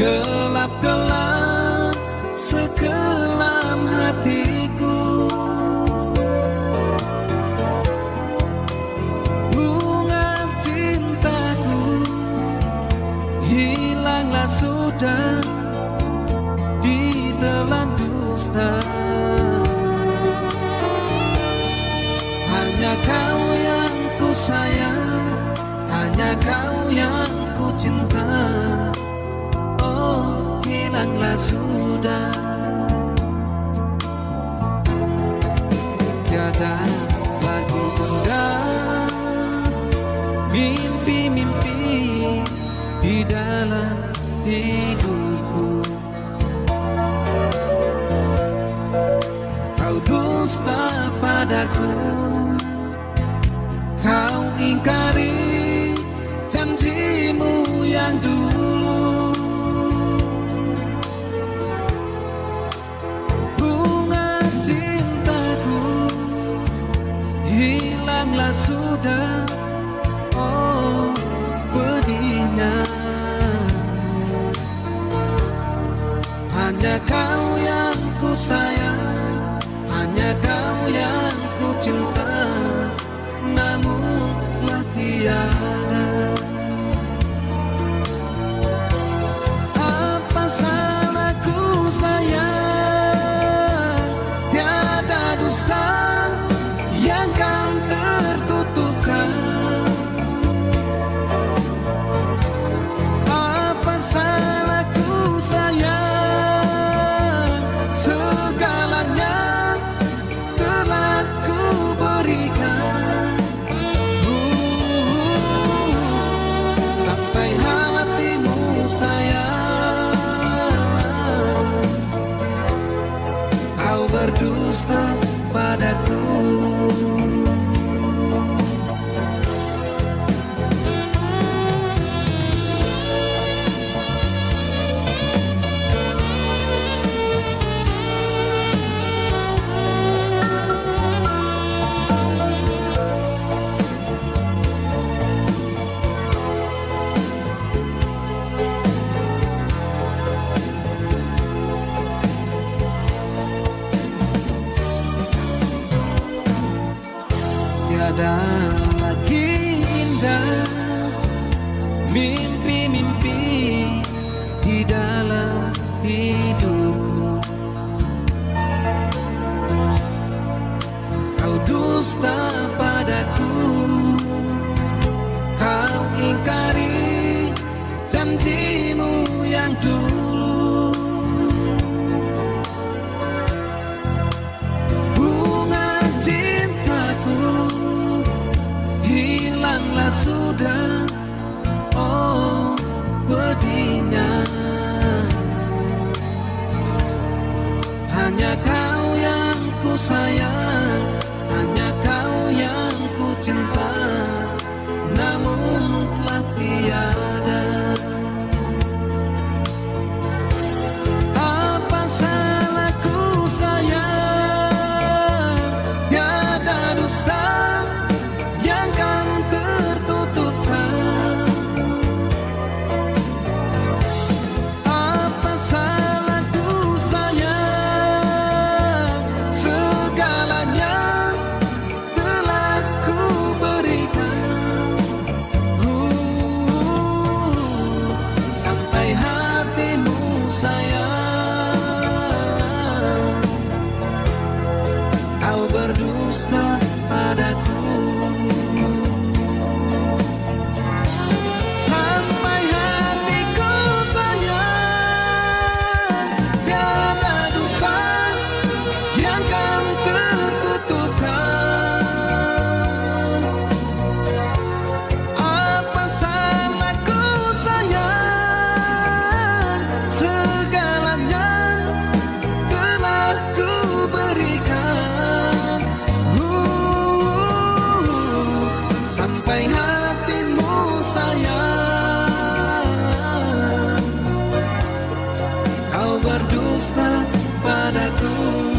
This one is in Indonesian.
Gelap-gelap sekelam hatiku. Bunga cintaku Hilanglah sudah Ditelan dusta. Hanya kau yang ku sayang Kau yang ku cinta. Hilanglah sudah. Tiada lagi benda. Mimpi-mimpi di dalam tidurku Kau dusta padaku. Kau ingkari yang dulu. Hilanglah sudah. Oh pedihnya Hanya kau yang ku sayang Hanya kau yang ku cinta yang kan tertutupkan. Apa salahku sayang? Segalanya telah ku berikan. Uh, Sampai lagi indah. Mimpi-mimpi di dalam tidurku Kau dusta padaku. Kau ingkari janjimu yang dulu ku Hanya kau yang ku cinta. Namun telah tiada. Apa salahku sayang? Tidak dusta. dusta padaku.